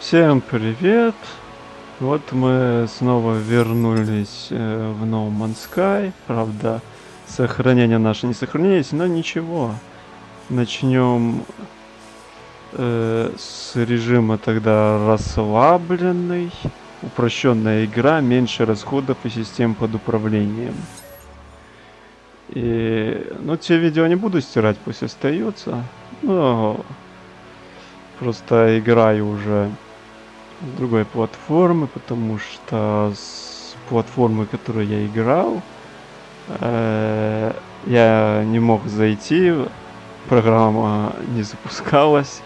Всем привет! Вот мы снова вернулись э, в No Man's Sky. Правда, сохранения наши не сохранились, но ничего. Начнем э, с режима тогда расслабленный. Упрощенная игра, меньше расходов и систем под управлением. И, ну, те видео не буду стирать, пусть остаются. Но просто играю уже другой платформы, потому что с платформы, которой я играл, э, я не мог зайти, программа не запускалась,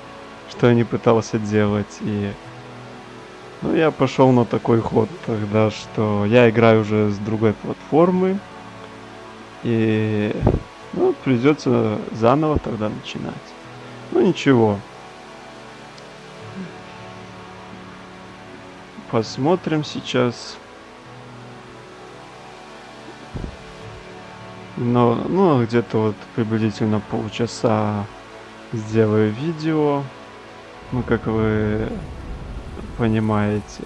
что я не пытался делать, и ну, я пошел на такой ход тогда, что я играю уже с другой платформы, и ну, придется заново тогда начинать. Ну ничего, посмотрим сейчас. Но, ну, где-то вот приблизительно полчаса сделаю видео. Ну, как вы понимаете.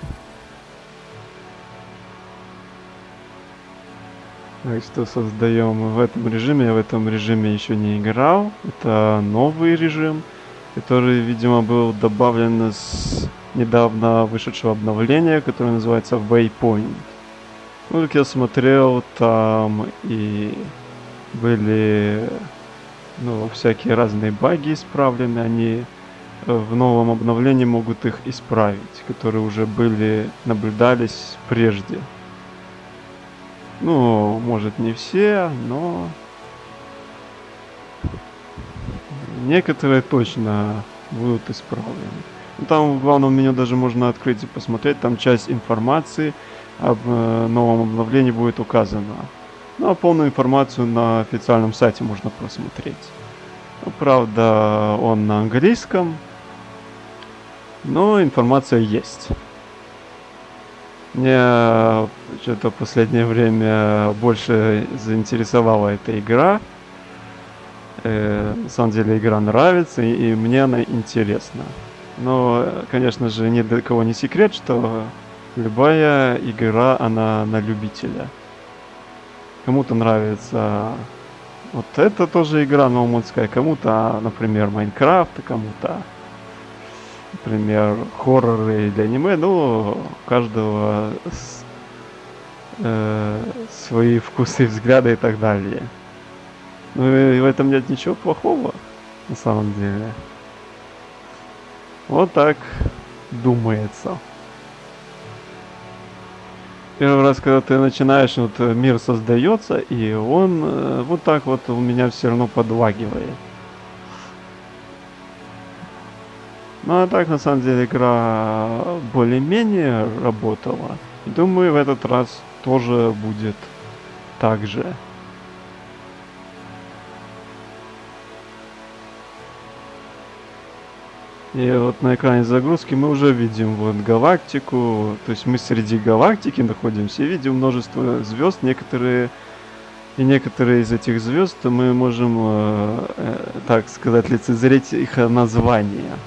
Так что создаем в этом режиме. Я в этом режиме еще не играл. Это новый режим, который, видимо, был добавлен с недавно вышедшего обновления, которое называется Waypoint. Ну, как я смотрел, там и были ну, всякие разные баги исправлены, они в новом обновлении могут их исправить, которые уже были, наблюдались прежде. Ну, может не все, но некоторые точно будут исправлены. Там в главном меню даже можно открыть и посмотреть, там часть информации об э, новом обновлении будет указана. Ну а полную информацию на официальном сайте можно просмотреть. Ну, правда, он на английском, но информация есть. Мне что-то в последнее время больше заинтересовала эта игра. Э, на самом деле игра нравится, и, и мне она интересна. Но, конечно же, ни для кого не секрет, что любая игра, она на любителя. Кому-то нравится вот это тоже игра ноуманская, кому-то, например, Майнкрафт, кому-то, например, хорроры или аниме. Ну, у каждого с, э, свои вкусы, взгляды и так далее. Ну и в этом нет ничего плохого, на самом деле. Вот так думается. Первый раз, когда ты начинаешь, вот э, мир создается, и он э, вот так вот у меня все равно подлагивает. Ну а так, на самом деле, игра более-менее работала. Думаю, в этот раз тоже будет так же. И вот на экране загрузки мы уже видим вот галактику, то есть мы среди галактики находимся и видим множество звезд, некоторые и некоторые из этих звезд мы можем, э, э, так сказать, лицезреть их названия.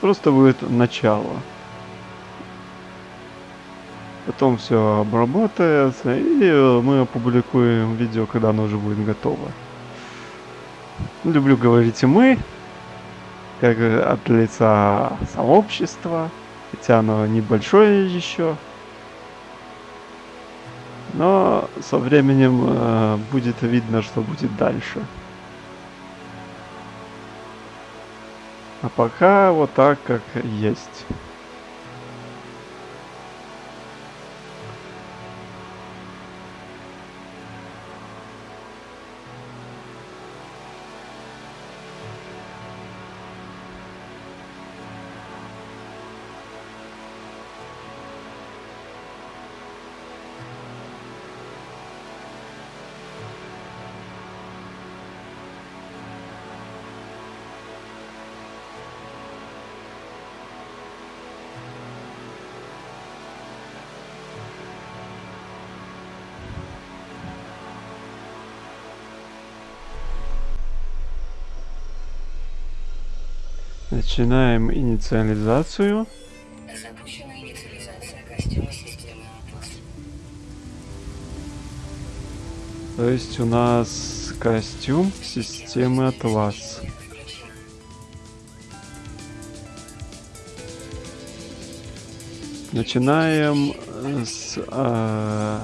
Просто будет начало. Потом все обработается, и мы опубликуем видео, когда оно уже будет готово. Люблю говорить и мы, как от лица сообщества, хотя оно небольшое еще. Но со временем э, будет видно, что будет дальше. А пока вот так, как есть. Начинаем инициализацию. Запущена инициализация костюма системы Атлас. То есть у нас костюм системы Атлас. Начинаем с э,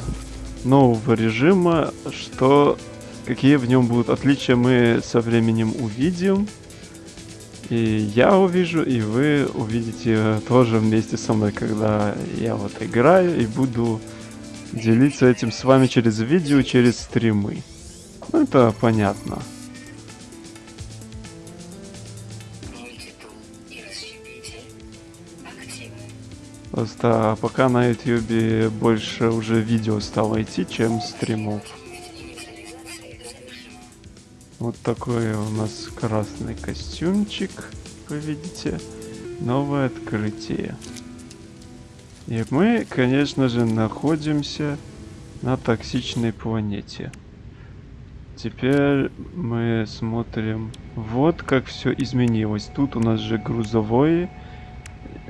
нового режима, что какие в нем будут отличия мы со временем увидим. И я увижу, и вы увидите тоже вместе со мной, когда я вот играю и буду делиться этим с вами через видео, через стримы. Ну, это понятно. Просто пока на ютюбе больше уже видео стало идти, чем стримов. Вот такой у нас красный костюмчик, вы видите. Новое открытие. И мы, конечно же, находимся на токсичной планете. Теперь мы смотрим, вот как все изменилось. Тут у нас же грузовой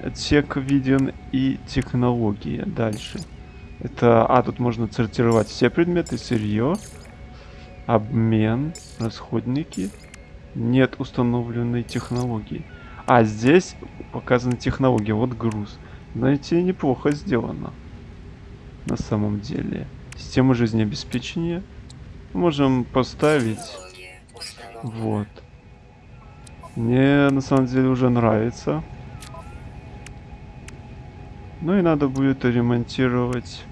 отсек виден и технологии дальше. Это, а, тут можно сортировать все предметы, сырье, обмен, расходники. Нет установленной технологии. А здесь показана технология, вот груз. Знаете, неплохо сделано. На самом деле. Система жизнеобеспечения. Можем поставить. Вот. Мне на самом деле уже нравится. Ну и надо будет ремонтировать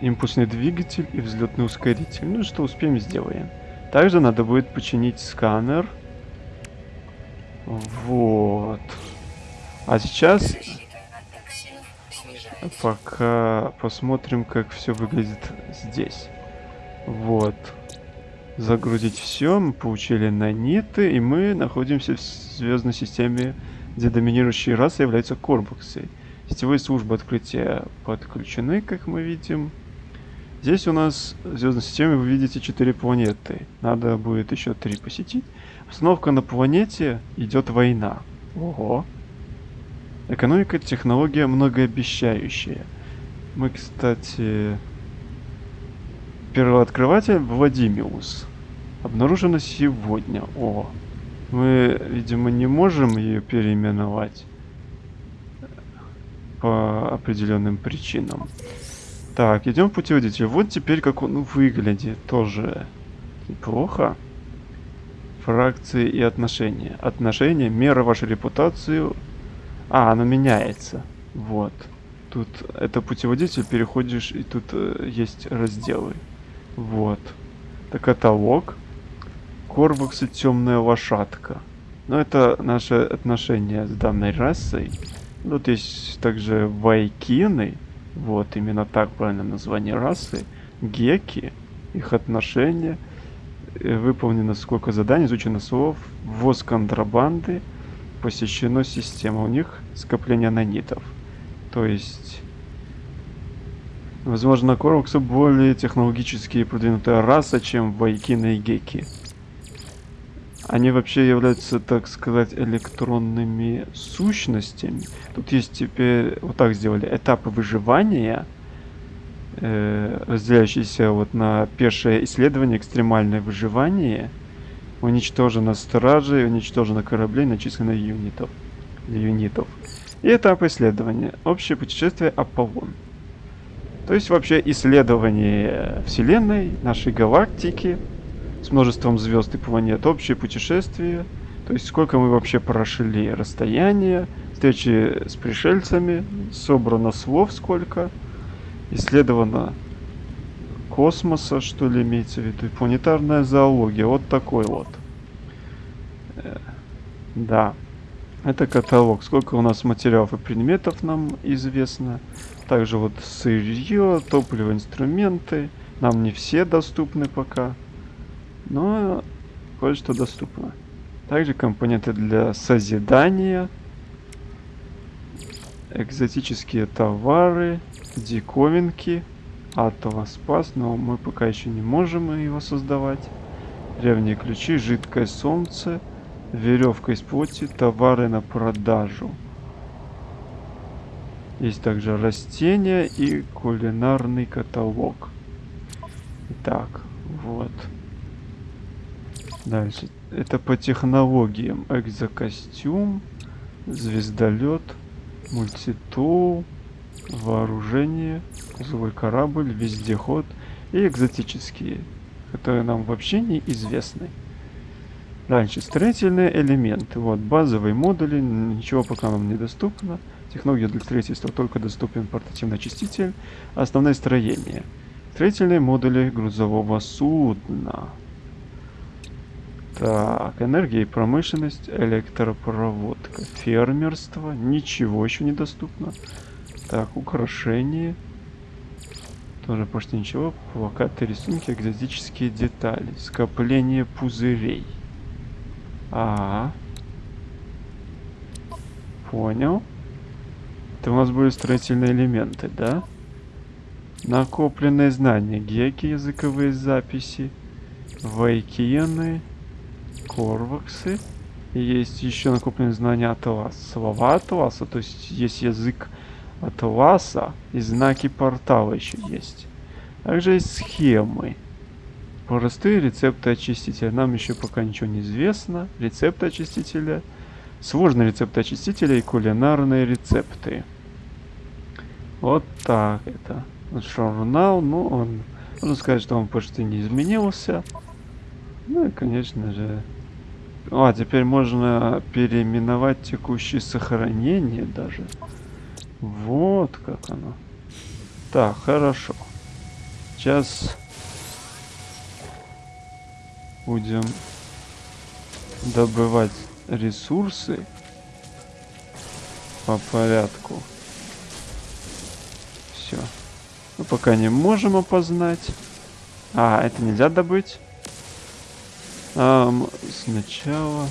импульсный двигатель и взлетный ускоритель. Ну что успеем, сделаем. Также надо будет починить сканер. Вот. А сейчас пока посмотрим, как все выглядит здесь. Вот. Загрузить все, мы получили наниты, и мы находимся в звездной системе, где доминирующей расой являются корбуксы. Сетевые службы открытия подключены, как мы видим. Здесь у нас в звездной системе вы видите 4 планеты. Надо будет еще 3 посетить. Установка на планете идет война. Ого. Экономика, технология многообещающая. Мы, кстати, первооткрыватель Владимиус. Обнаружено сегодня. О, мы, видимо, не можем ее переименовать по определенным причинам. Так, идем путеводитель. Вот теперь как он выглядит. Тоже неплохо. Фракции и отношения. Отношения, мера вашей репутацию. А, оно меняется. Вот. Тут это путеводитель, переходишь, и тут э, есть разделы. Вот. Это каталог. Корвуксы темная лошадка. Но это наши отношения с данной расой. Тут есть также вайкины. Вот, именно так правильно название расы. Геки. Их отношения. Э, Выполнено сколько заданий, изучено слов. Ввоз контрабанды. Посещено система. У них скопление нанитов. То есть... Возможно, Корвуксы более технологически продвинутая раса, чем Вайкины и Геки. Они вообще являются, так сказать, электронными сущностями. Тут есть теперь, вот так сделали, этапы выживания, э, разделяющиеся вот на пешее исследование, экстремальное выживание, уничтожено стражей, уничтожено кораблей, начислено юнитов. Юнитов. И этап исследования. Общее путешествие Аполлон. То есть вообще исследование Вселенной, нашей галактики, с множеством звезд и планет, общее путешествие, то есть сколько мы вообще прошли расстояние, встречи с пришельцами, собрано слов сколько, исследовано космоса, что ли имеется в виду, планетарная зоология, вот такой вот. Э, Да, это каталог, сколько у нас материалов и предметов нам известно. Также вот сырье, топливо, инструменты. Нам не все доступны пока. Но кое-что доступно. Также компоненты для созидания. Экзотические товары. Диковинки. Атома спас, но мы пока еще не можем его создавать. Древние ключи, жидкое солнце. веревка из плоти, товары на продажу. Есть также растения и кулинарный каталог. Так, вот. Дальше. Это по технологиям. Экзокостюм, звездолет, мультитул, вооружение, злой корабль, вездеход и экзотические, которые нам вообще не известны. Дальше, строительные элементы. Вот, базовые модули, ничего пока нам недоступно. Технология для строительства только доступен портативный очиститель. Основное строение. Строительные модули грузового судна. Так, энергия и промышленность, электропроводка, фермерство, ничего еще недоступно. Так, украшения. Тоже почти ничего. Плакаты, рисунки, экзотические детали. Скопление пузырей. А. Понял. Это у нас были строительные элементы, да? Накопленные знания. Геки, языковые записи. Вайкиены. Корваксы. Есть еще накопленные знания Атласа. Слова Атласа, то есть есть язык Атласа и знаки портала еще есть. Также есть схемы. Простые рецепты очистителя. Нам еще пока ничего не известно. Рецепты очистителя. Сложные рецепты очистителя и кулинарные рецепты. Вот так это. Журнал, ну он, можно сказать, что он почти не изменился. Ну и, конечно же... А, теперь можно переименовать текущее сохранение даже. Вот как оно. Так, хорошо. Сейчас будем добывать ресурсы по порядку. Все. Мы пока не можем опознать. А, это нельзя добыть. А, сначала...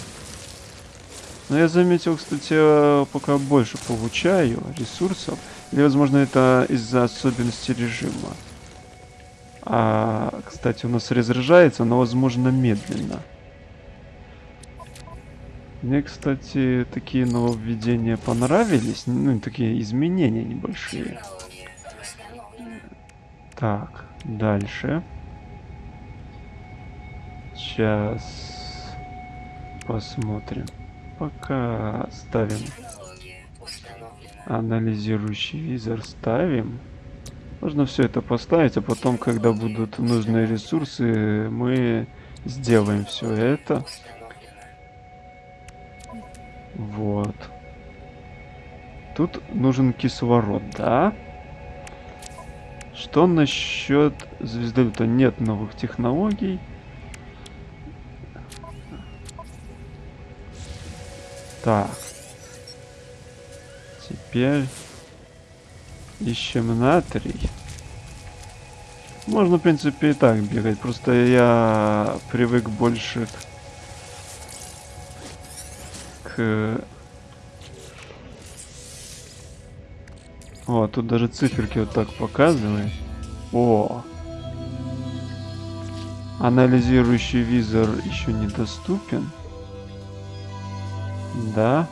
Но я заметил, кстати, пока больше получаю ресурсов. Или, возможно, это из-за особенностей режима. А, кстати, у нас разряжается, но, возможно, медленно. Мне, кстати, такие нововведения понравились. Ну, такие изменения небольшие. Так, дальше. Сейчас посмотрим. Пока ставим анализирующий визор ставим. Можно все это поставить, а потом, когда будут нужные ресурсы, мы сделаем все это. Вот. Тут нужен кислород, да? Что насчет звездолета? Нет новых технологий. Так. Теперь ищем натрий. Можно, в принципе, и так бегать. Просто я привык больше к... к... О, тут даже циферки вот так показывает. О! Анализирующий визор еще недоступен. Да.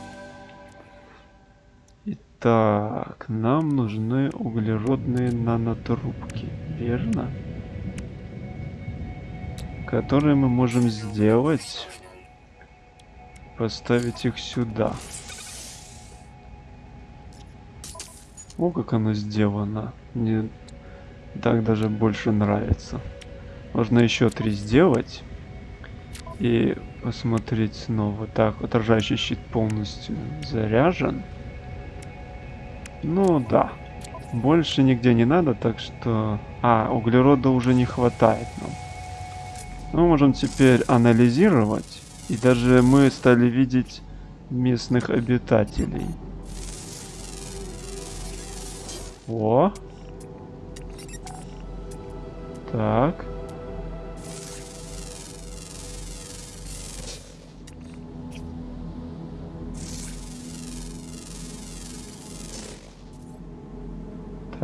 Итак, нам нужны углеродные нанотрубки, верно? Которые мы можем сделать. Поставить их сюда. О, как оно сделано. Мне так даже больше нравится. Можно еще три сделать. И посмотреть снова. Так, отражающий щит полностью заряжен. Ну да. Больше нигде не надо, так что... А, углерода уже не хватает нам. Мы можем теперь анализировать. И даже мы стали видеть местных обитателей. О! Так.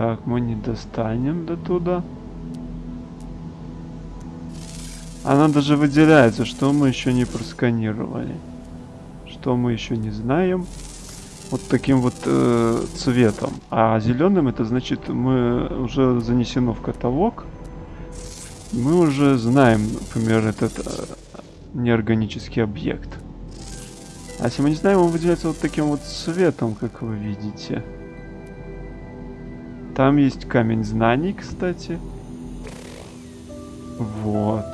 Так, мы не достанем до туда. Она даже выделяется, что мы еще не просканировали. что мы еще не знаем. Вот таким вот э, цветом. А зеленым это значит, мы уже занесено в каталог. Мы уже знаем, например, этот э, неорганический объект. А если мы не знаем, он выделяется вот таким вот цветом, как вы видите. Там есть камень знаний, кстати. Вот.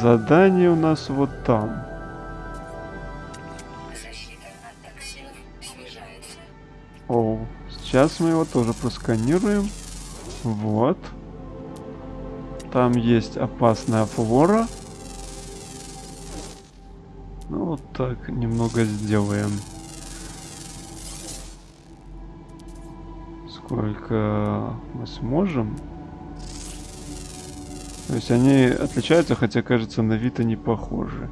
Задание у нас вот там. Оу. Сейчас мы его тоже просканируем. Вот. Там есть опасная флора. Ну вот так немного сделаем. Сколько мы сможем. То есть они отличаются, хотя кажется на вид они похожи.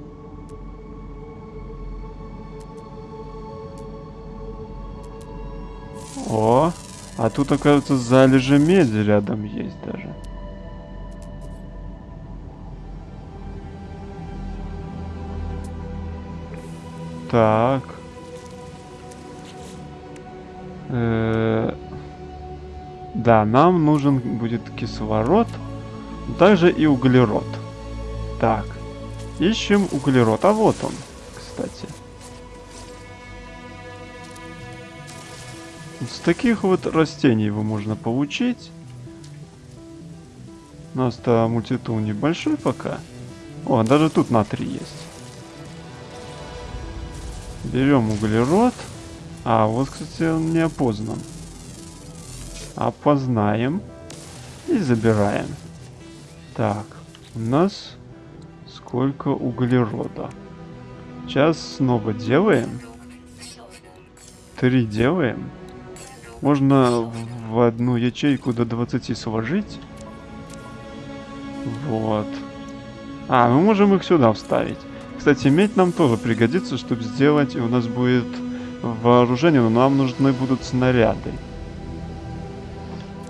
О, а тут, оказывается, залежи меди рядом есть даже. Так. Э, Да, нам нужен будет кислород, также и углерод. Так, ищем углерод. А вот он, кстати. С таких вот растений его можно получить. У нас-то мультитул небольшой пока. О, даже тут натрий есть. Берем углерод. А, вот, кстати, он не опознан. Опознаем. И забираем. Так, у нас сколько углерода. Сейчас снова делаем. Три делаем. Можно в одну ячейку до 20 сложить. Вот. А, мы можем их сюда вставить. Кстати, медь нам тоже пригодится, чтобы сделать, и у нас будет вооружение, но нам нужны будут снаряды.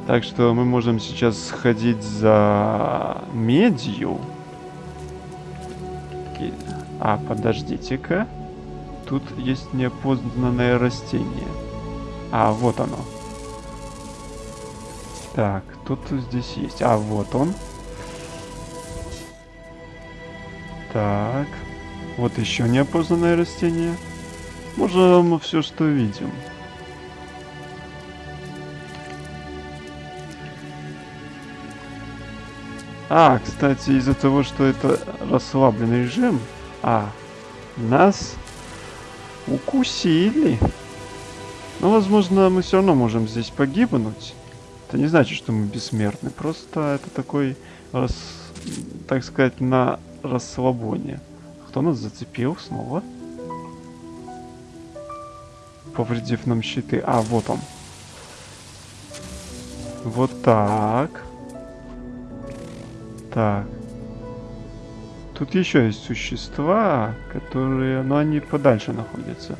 Так что мы можем сейчас сходить за медью. А, подождите-ка. Тут есть неопознанное растение. А, вот оно. Так, тут здесь есть. А, вот он. Так. Вот еще неопознанное растение. Можем все, что видим. А, кстати, из-за того, что это расслабленный режим, а, нас укусили. Но, возможно, мы все равно можем здесь погибнуть. Это не значит, что мы бессмертны. Просто это такой, рас, так сказать, на расслабоне. Кто нас зацепил снова? Повредив нам щиты. А, вот он. Вот так. Так. Тут еще есть существа, которые... Но они подальше находятся.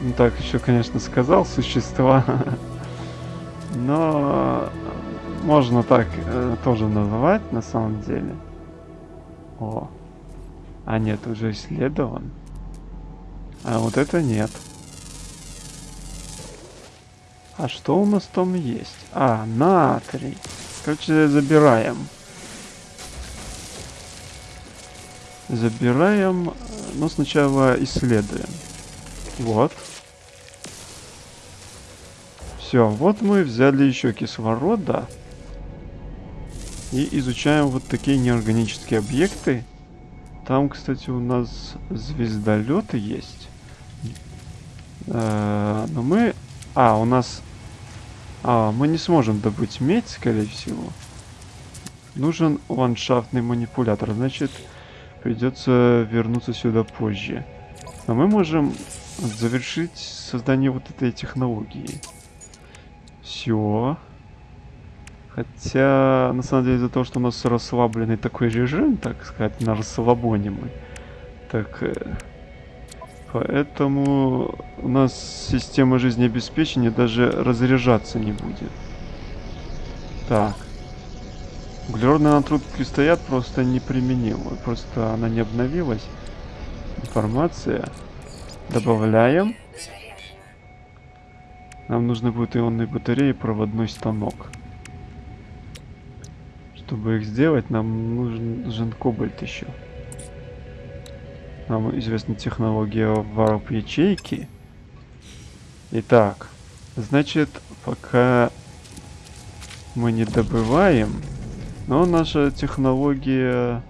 Ну так, еще, конечно, сказал существа. Но можно так э, тоже называть на самом деле. О. А нет, уже исследован. А вот это нет. А что у нас там есть? А, натрий. Короче, забираем. Забираем, э, но сначала исследуем. Вот. Все, вот мы взяли еще кислорода. И изучаем вот такие неорганические объекты. Там, кстати, у нас звездолеты есть. Э, Но мы... А, у нас... А, мы не сможем добыть медь, скорее всего. Нужен ландшафтный манипулятор. Значит, придется вернуться сюда позже. Но мы можем завершить создание вот этой технологии. Все. Хотя, на самом деле, из-за того, что у нас расслабленный такой режим, так сказать, на расслабоне мы. Так, э, поэтому у нас система жизнеобеспечения даже разряжаться не будет. Так. Углеродные натрубки стоят просто неприменимы. Просто она не обновилась. Информация. Добавляем. Нам нужны будут ионные батареи и проводной станок. Чтобы их сделать, нам нужен, нужен кобальт еще. Нам известна технология варп ячейки. Итак, значит, пока мы не добываем, но наша технология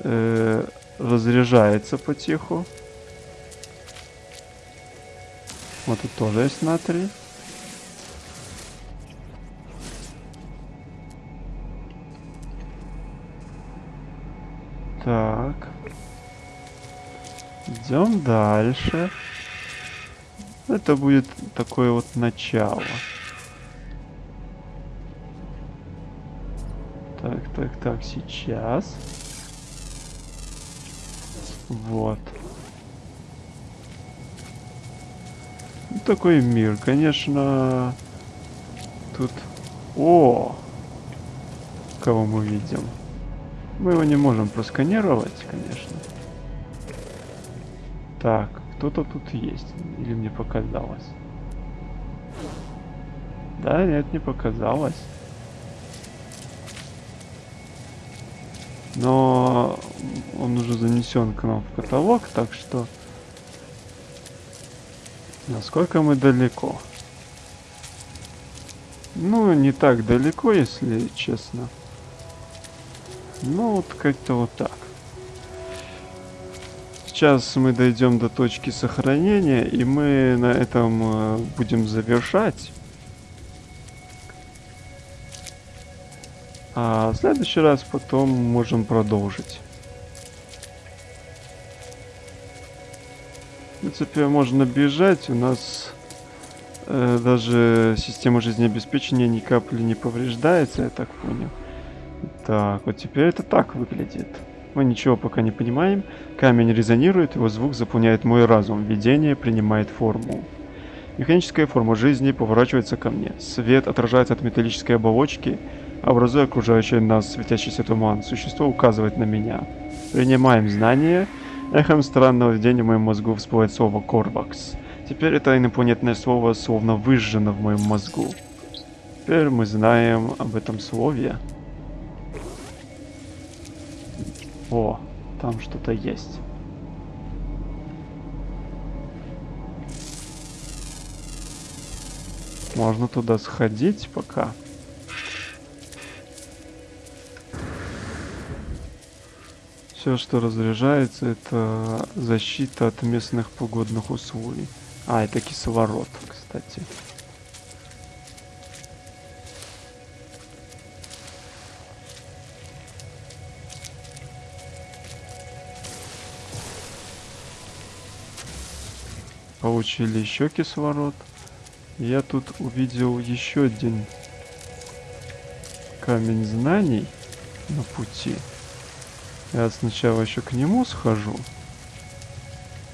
э, разряжается потиху. Вот тут тоже есть натрий. Дальше. Это будет такое вот начало. Так, так, так, сейчас. Вот. Ну, такой мир, конечно. Тут... О! Кого мы видим? Мы его не можем просканировать, конечно. Так, кто-то тут есть. Или мне показалось? Да, нет, не показалось. Но он уже занесен к нам в каталог, так что... Насколько мы далеко? Ну, не так далеко, если честно. Ну, вот как-то вот так. Сейчас мы дойдем до точки сохранения, и мы на этом э, будем завершать. А в следующий раз потом можем продолжить. В принципе, можно бежать. У нас э, даже система жизнеобеспечения ни капли не повреждается, я так понял. Так, вот теперь это так выглядит. Мы ничего пока не понимаем. Камень резонирует, его звук заполняет мой разум. Видение принимает форму. Механическая форма жизни поворачивается ко мне. Свет отражается от металлической оболочки, образуя окружающий нас светящийся туман. Существо указывает на меня. Принимаем знания. Эхом странного видения в моем мозгу всплывает слово «Корвакс». Теперь это инопланетное слово словно выжжено в моем мозгу. Теперь мы знаем об этом слове. О, там что-то есть. Можно туда сходить пока. Все, что разряжается, это защита от местных погодных условий. А, это кислород, кстати. Получили еще кислород. Я тут увидел еще один камень знаний на пути. Я сначала еще к нему схожу.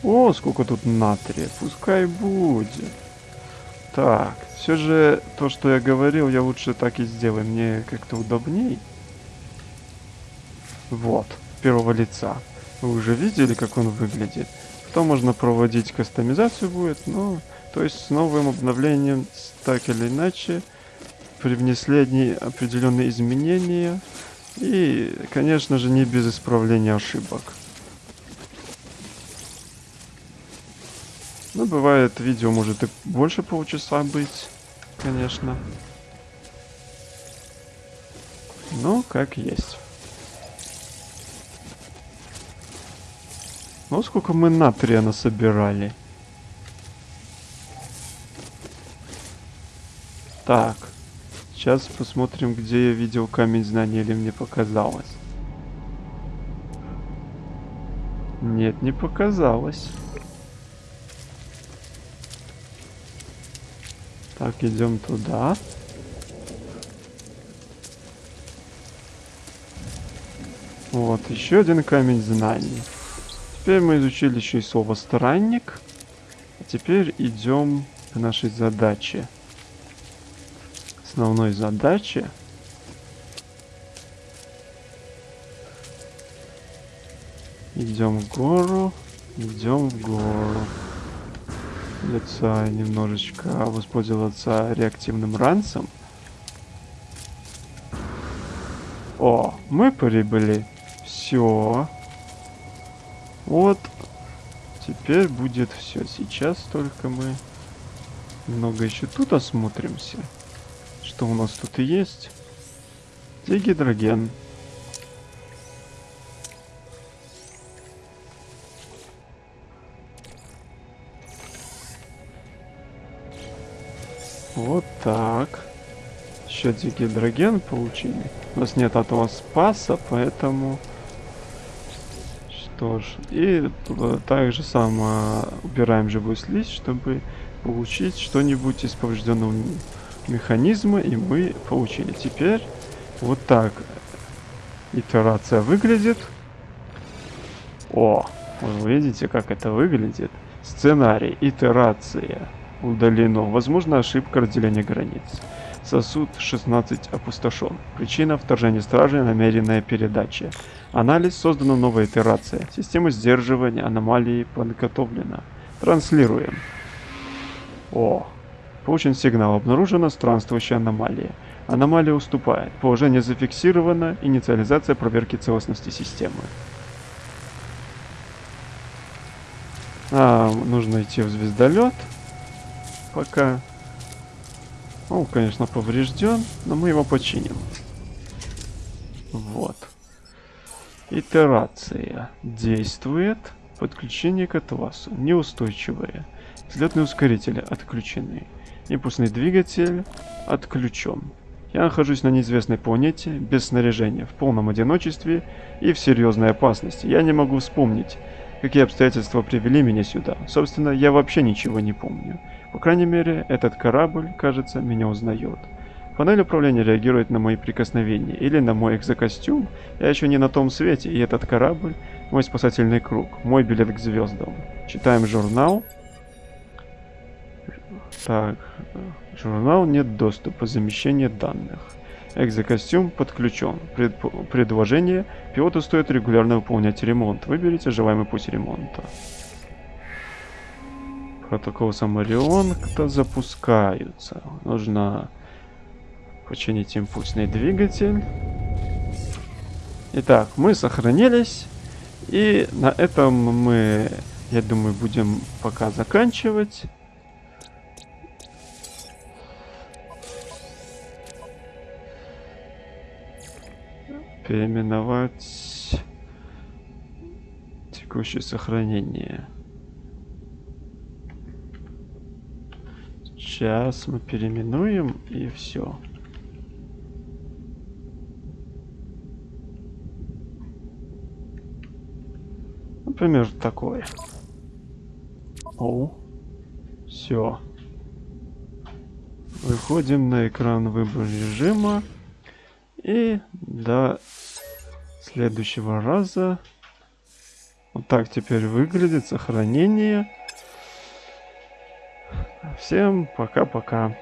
О, сколько тут натрия. Пускай будет. Так, все же то, что я говорил, я лучше так и сделаю. Мне как-то удобней. Вот, первого лица. Вы уже видели, как он выглядит? Потом можно проводить кастомизацию будет, ну, то есть с новым обновлением, так или иначе, привнесли одни определенные изменения. И, конечно же, не без исправления ошибок. Ну, бывает, видео может и больше полчаса быть, конечно. Ну, как есть. Ну, сколько мы натрия насобирали. Так. Сейчас посмотрим, где я видел камень знания, или мне показалось. Нет, не показалось. Так, идем туда. Вот, еще один камень знаний. Теперь мы изучили еще и слово «странник». А теперь идем к нашей задаче. Основной задаче. Идем в гору, идем в гору. Лица немножечко а воспользоваться реактивным ранцем. О, мы прибыли. Все. Вот. Теперь будет все. Сейчас только мы много еще тут осмотримся. Что у нас тут и есть? Дигидроген. Вот так. Еще дигидроген получили. У нас нет этого спаса, поэтому... Что ж. И также само убираем живую слизь, чтобы получить что-нибудь из поврежденного механизма. И мы получили. Теперь вот так итерация выглядит. О, вы видите, как это выглядит? Сценарий, итерация удалено. Возможно, ошибка разделения границ. Сосуд 16 опустошен. Причина вторжения стражи намеренная передача. Анализ создана новая итерация. Система сдерживания аномалии подготовлена. Транслируем. О, получен сигнал. Обнаружена странствующая аномалия. Аномалия уступает. Положение зафиксировано. Инициализация проверки целостности системы. А, нужно идти в звездолет. Пока. Он, конечно, поврежден, но мы его починим. Вот. Итерация. Действует. Подключение к атласу. Неустойчивые. Взлетные ускорители отключены. Импульсный двигатель отключен. Я нахожусь на неизвестной планете, без снаряжения, в полном одиночестве и в серьезной опасности. Я не могу вспомнить, какие обстоятельства привели меня сюда. Собственно, я вообще ничего не помню. По крайней мере, этот корабль, кажется, меня узнает. Панель управления реагирует на мои прикосновения или на мой экзокостюм. Я еще не на том свете, и этот корабль – мой спасательный круг, мой билет к звездам. Читаем журнал. Так, журнал нет доступа, замещение данных. Экзокостюм подключен. Пред, предложение. Пилоту стоит регулярно выполнять ремонт. Выберите желаемый путь ремонта протокол Самарион-то запускаются. Нужно починить импульсный двигатель. Итак, мы сохранились. И на этом мы, я думаю, будем пока заканчивать. Переименовать текущее сохранение. Сейчас мы переименуем и все. Например, такое. О, все. Выходим на экран выбор режима. И до следующего раза. Вот так теперь выглядит сохранение. Всем пока-пока.